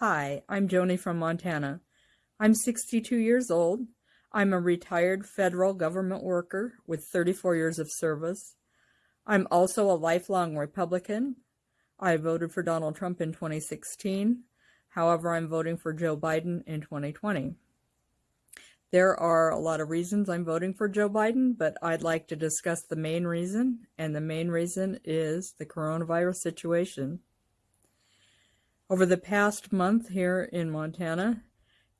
Hi, I'm Joni from Montana. I'm 62 years old. I'm a retired federal government worker with 34 years of service. I'm also a lifelong Republican. I voted for Donald Trump in 2016. However, I'm voting for Joe Biden in 2020. There are a lot of reasons I'm voting for Joe Biden, but I'd like to discuss the main reason, and the main reason is the coronavirus situation. Over the past month here in Montana,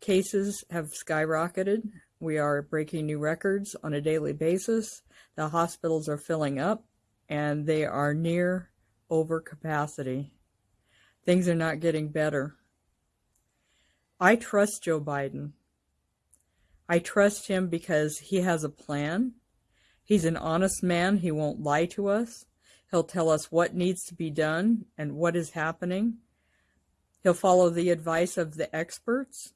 cases have skyrocketed. We are breaking new records on a daily basis. The hospitals are filling up and they are near overcapacity. Things are not getting better. I trust Joe Biden. I trust him because he has a plan. He's an honest man. He won't lie to us. He'll tell us what needs to be done and what is happening. He'll follow the advice of the experts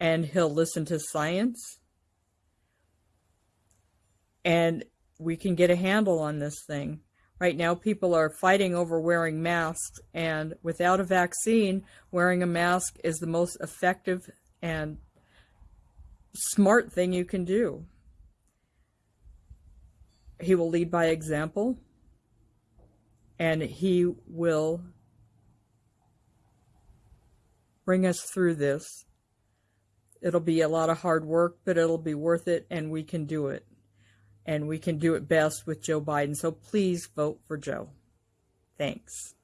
and he'll listen to science. And we can get a handle on this thing. Right now, people are fighting over wearing masks, and without a vaccine, wearing a mask is the most effective and smart thing you can do. He will lead by example, and he will bring us through this. It'll be a lot of hard work, but it'll be worth it, and we can do it and we can do it best with Joe Biden. So please vote for Joe. Thanks.